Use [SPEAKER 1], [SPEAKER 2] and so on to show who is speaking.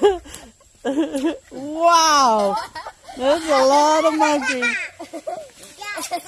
[SPEAKER 1] wow. that's a lot of monkeys.